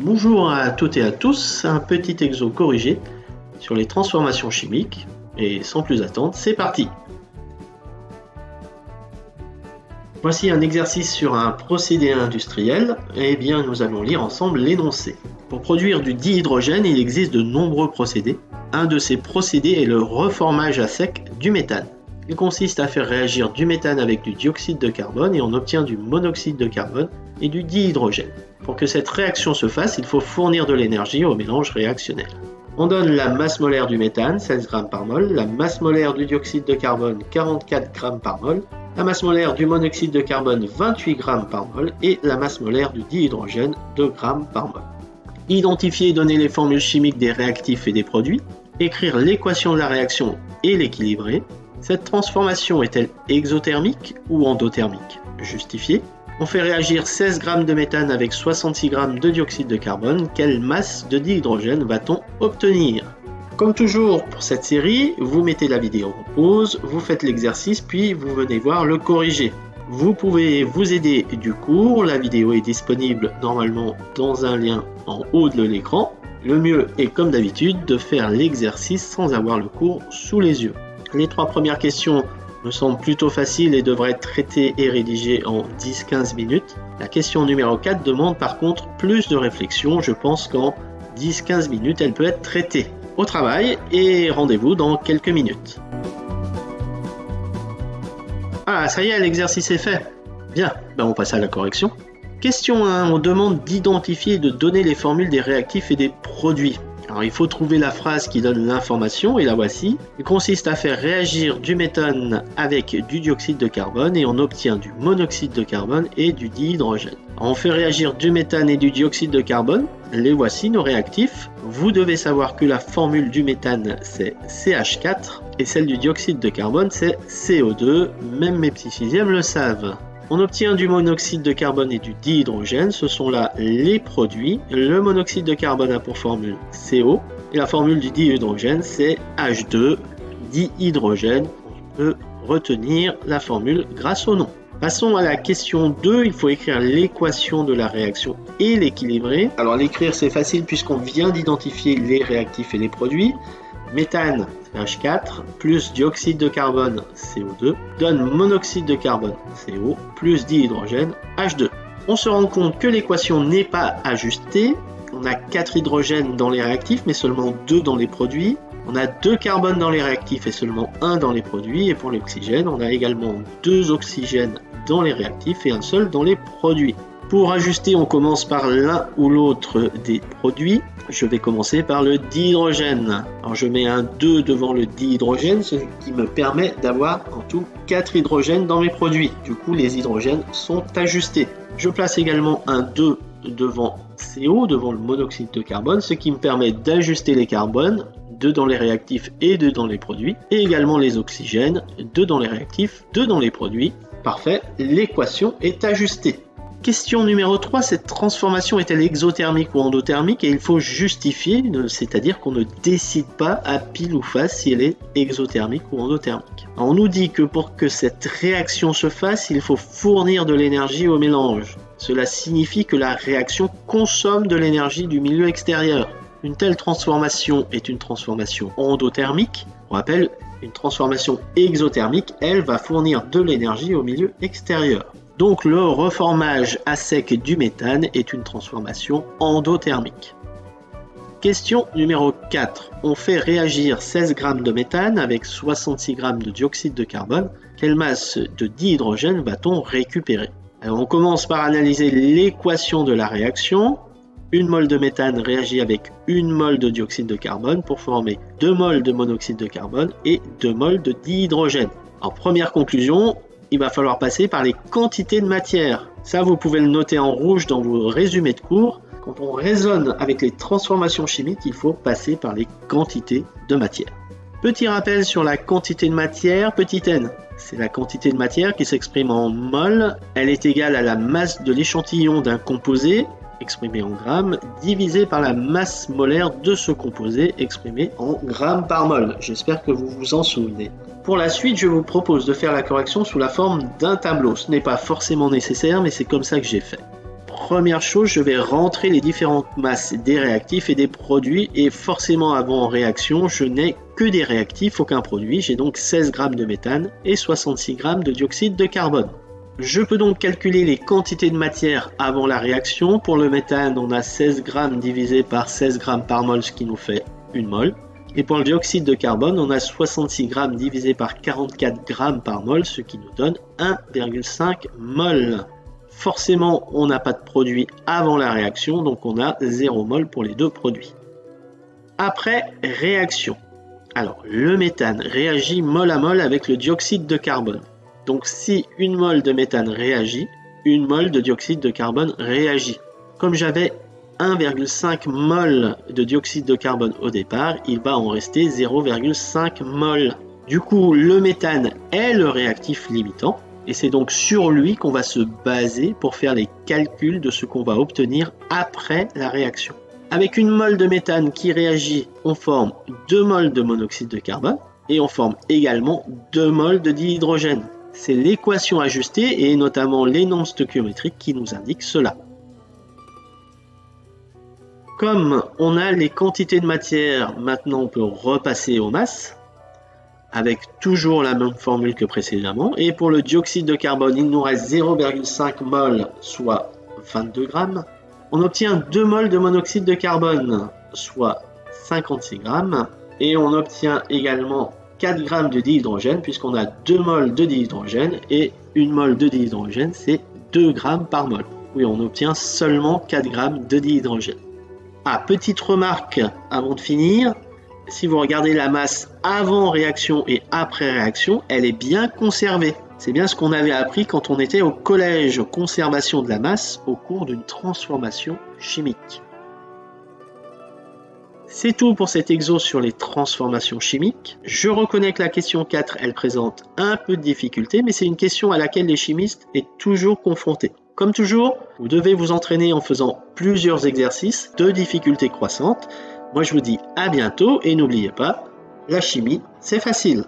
Bonjour à toutes et à tous, un petit exo corrigé sur les transformations chimiques. Et sans plus attendre, c'est parti Voici un exercice sur un procédé industriel. Eh bien, nous allons lire ensemble l'énoncé. Pour produire du dihydrogène, il existe de nombreux procédés. Un de ces procédés est le reformage à sec du méthane. Il consiste à faire réagir du méthane avec du dioxyde de carbone et on obtient du monoxyde de carbone et du dihydrogène. Pour que cette réaction se fasse, il faut fournir de l'énergie au mélange réactionnel. On donne la masse molaire du méthane, 16 g par mol, la masse molaire du dioxyde de carbone, 44 g par mol, la masse molaire du monoxyde de carbone, 28 g par mol, et la masse molaire du dihydrogène, 2 g par mol. Identifier et donner les formules chimiques des réactifs et des produits, écrire l'équation de la réaction et l'équilibrer, cette transformation est-elle exothermique ou endothermique? Justifié. On fait réagir 16 g de méthane avec 66 g de dioxyde de carbone. Quelle masse de dihydrogène va-t-on obtenir? Comme toujours pour cette série, vous mettez la vidéo en pause, vous faites l'exercice puis vous venez voir le corriger. Vous pouvez vous aider du cours, la vidéo est disponible normalement dans un lien en haut de l'écran. Le mieux est comme d'habitude de faire l'exercice sans avoir le cours sous les yeux. Les trois premières questions me semblent plutôt faciles et devraient être traitées et rédigées en 10-15 minutes. La question numéro 4 demande par contre plus de réflexion. Je pense qu'en 10-15 minutes, elle peut être traitée. Au travail et rendez-vous dans quelques minutes. Ah, ça y est, l'exercice est fait. Bien, ben on passe à la correction. Question 1, on demande d'identifier et de donner les formules des réactifs et des produits. Alors il faut trouver la phrase qui donne l'information et la voici. Il consiste à faire réagir du méthane avec du dioxyde de carbone et on obtient du monoxyde de carbone et du dihydrogène. on fait réagir du méthane et du dioxyde de carbone. Les voici nos réactifs. Vous devez savoir que la formule du méthane c'est CH4 et celle du dioxyde de carbone c'est CO2. Même mes petits sixièmes le savent. On obtient du monoxyde de carbone et du dihydrogène, ce sont là les produits. Le monoxyde de carbone a pour formule CO et la formule du dihydrogène c'est H2 dihydrogène. On peut retenir la formule grâce au nom. Passons à la question 2, il faut écrire l'équation de la réaction et l'équilibrer. Alors l'écrire c'est facile puisqu'on vient d'identifier les réactifs et les produits méthane H4 plus dioxyde de carbone CO2 donne monoxyde de carbone CO plus dihydrogène H2. On se rend compte que l'équation n'est pas ajustée. On a 4 hydrogènes dans les réactifs mais seulement 2 dans les produits. On a 2 carbones dans les réactifs et seulement 1 dans les produits. Et pour l'oxygène, on a également 2 oxygènes dans les réactifs et un seul dans les produits. Pour ajuster, on commence par l'un ou l'autre des produits. Je vais commencer par le dihydrogène. Alors je mets un 2 devant le dihydrogène, ce qui me permet d'avoir en tout 4 hydrogènes dans mes produits. Du coup, les hydrogènes sont ajustés. Je place également un 2 devant CO, devant le monoxyde de carbone, ce qui me permet d'ajuster les carbones, 2 dans les réactifs et 2 dans les produits, et également les oxygènes, 2 dans les réactifs, 2 dans les produits. Parfait, l'équation est ajustée. Question numéro 3, cette transformation est-elle exothermique ou endothermique Et il faut justifier, c'est-à-dire qu'on ne décide pas à pile ou face si elle est exothermique ou endothermique. on nous dit que pour que cette réaction se fasse, il faut fournir de l'énergie au mélange. Cela signifie que la réaction consomme de l'énergie du milieu extérieur. Une telle transformation est une transformation endothermique. On rappelle, une transformation exothermique, elle va fournir de l'énergie au milieu extérieur. Donc le reformage à sec du méthane est une transformation endothermique. Question numéro 4. On fait réagir 16 g de méthane avec 66 g de dioxyde de carbone. Quelle masse de dihydrogène va-t-on récupérer? On commence par analyser l'équation de la réaction. Une mole de méthane réagit avec une mole de dioxyde de carbone pour former 2 moles de monoxyde de carbone et 2 moles de dihydrogène. En première conclusion, il va falloir passer par les quantités de matière. Ça, vous pouvez le noter en rouge dans vos résumés de cours. Quand on raisonne avec les transformations chimiques, il faut passer par les quantités de matière. Petit rappel sur la quantité de matière, petit n. C'est la quantité de matière qui s'exprime en mol. Elle est égale à la masse de l'échantillon d'un composé, exprimé en grammes, divisé par la masse molaire de ce composé, exprimé en grammes par mol. J'espère que vous vous en souvenez. Pour la suite, je vous propose de faire la correction sous la forme d'un tableau. Ce n'est pas forcément nécessaire, mais c'est comme ça que j'ai fait. première chose, je vais rentrer les différentes masses des réactifs et des produits. Et forcément, avant réaction, je n'ai que des réactifs, aucun produit. J'ai donc 16 grammes de méthane et 66 grammes de dioxyde de carbone. Je peux donc calculer les quantités de matière avant la réaction. Pour le méthane, on a 16 grammes divisé par 16 grammes par mol, ce qui nous fait une mol. Et pour le dioxyde de carbone, on a 66 grammes divisé par 44 grammes par mol, ce qui nous donne 1,5 mol. Forcément, on n'a pas de produit avant la réaction, donc on a 0 mol pour les deux produits. Après réaction. Alors, le méthane réagit mol à mol avec le dioxyde de carbone. Donc si une mol de méthane réagit, une mol de dioxyde de carbone réagit. Comme j'avais 1,5 mol de dioxyde de carbone au départ, il va en rester 0,5 mol. Du coup, le méthane est le réactif limitant, et c'est donc sur lui qu'on va se baser pour faire les calculs de ce qu'on va obtenir après la réaction. Avec une mol de méthane qui réagit, on forme 2 moles de monoxyde de carbone, et on forme également 2 moles de dihydrogène. C'est l'équation ajustée et notamment les nombres stoichiométriques qui nous indiquent cela. Comme on a les quantités de matière, maintenant on peut repasser aux masses avec toujours la même formule que précédemment. Et pour le dioxyde de carbone, il nous reste 0,5 mol, soit 22 grammes. On obtient 2 moles de monoxyde de carbone, soit 56 grammes. Et on obtient également 4 grammes de dihydrogène, puisqu'on a 2 moles de dihydrogène. Et une mole de dihydrogène, c'est 2 grammes par mol. Oui, on obtient seulement 4 grammes de dihydrogène. Ah, petite remarque avant de finir, si vous regardez la masse avant réaction et après réaction, elle est bien conservée. C'est bien ce qu'on avait appris quand on était au collège conservation de la masse au cours d'une transformation chimique. C'est tout pour cet exo sur les transformations chimiques. Je reconnais que la question 4, elle présente un peu de difficulté, mais c'est une question à laquelle les chimistes sont toujours confrontés. Comme toujours, vous devez vous entraîner en faisant plusieurs exercices de difficulté croissante. Moi je vous dis à bientôt et n'oubliez pas, la chimie, c'est facile.